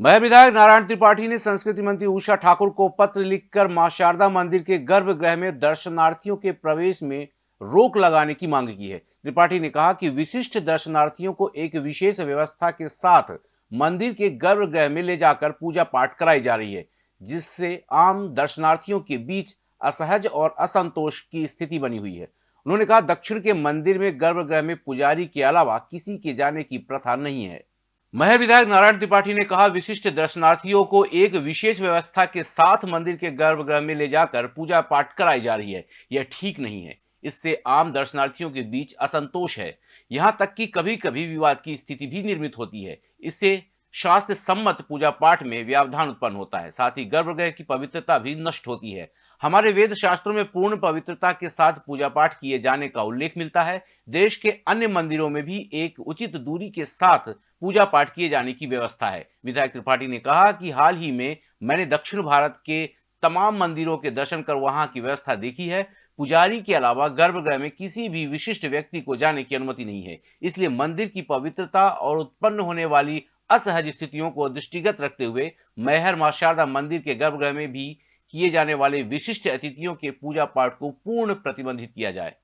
महर विधायक नारायण त्रिपाठी ने संस्कृति मंत्री उषा ठाकुर को पत्र लिखकर माँ शारदा मंदिर के गर्भगृह में दर्शनार्थियों के प्रवेश में रोक लगाने की मांग की है। त्रिपाठी ने कहा कि विशिष्ट दर्शनार्थियों को एक विशेष व्यवस्था के साथ मंदिर के गर्भगृह में ले जाकर पूजा पाठ कराई जा रही है, जिससे आम दर्शनार्थियों के बीच असहज और असंतोष की स्थिति बनी हुई है। उन्होंने कहा, दक्षिण के मंदिर में गर्भगृह में पुजारी के अलावा किसी के जाने की प्रथा नहीं है। महर विधायक नारायण त्रिपाठी ने कहा, विशिष्ट दर्शनार्थियों को एक विशेष व्यवस्था के साथ मंदिर के गर्भगृह में ले जाकर पूजा पाठ कराई जा रही है। यह ठीक नहीं है। इससे आम दर्शनार्थियों के बीच असंतोष है। यहाँ तक कि कभी कभी विवाद की स्थिति भी निर्मित होती है। इससे शास्त्र सम्मत पूजा पाठ में व्यावधान उत्पन्न होता है। साथ ही गर्भगृह की पवित्रता भी नष्ट होती है। हमारे वेद शास्त्रों में पूर्ण पवित्रता के साथ पूजा पाठ किए जाने का उल्लेख मिलता है। देश के अन्य मंदिरों में भी एक उचित दूरी के साथ पूजा पाठ किए जाने की व्यवस्था है। विधायक त्रिपाठी ने कहा कि हाल ही में मैंने दक्षिण भारत के तमाम मंदिरों के दर्शन कर वहाँ की व्यवस्था देखी है। पुजारी के अलावा गर्भगृह में किसी भी विशिष्ट व्यक्ति को जाने की अनुमति नहीं है। इसलिए मंदिर की पवित्रता और उत्पन्न होने वाली असहज स्थितियों को दृष्टिगत रखते हुए मैहर माँ शारदा मंदिर के गर्भगृह में भी किए जाने वाले विशिष्ट अतिथियों के पूजा पाठ को पूर्ण प्रतिबंधित किया जाए।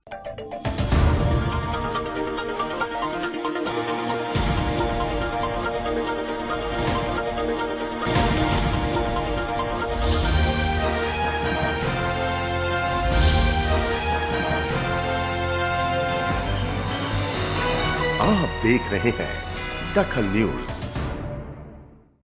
आप देख रहे हैं दखल न्यूज़।